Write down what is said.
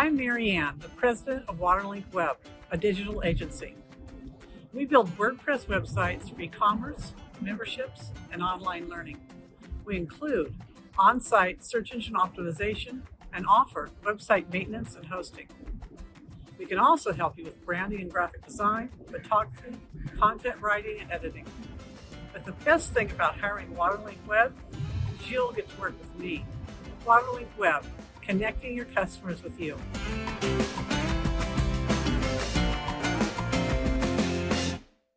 I'm Mary Ann, the president of Waterlink Web, a digital agency. We build WordPress websites for e-commerce, memberships, and online learning. We include on-site search engine optimization and offer website maintenance and hosting. We can also help you with branding and graphic design, photography, content writing, and editing. But the best thing about hiring Waterlink Web is you'll get to work with me. Waterlink Web, connecting your customers with you.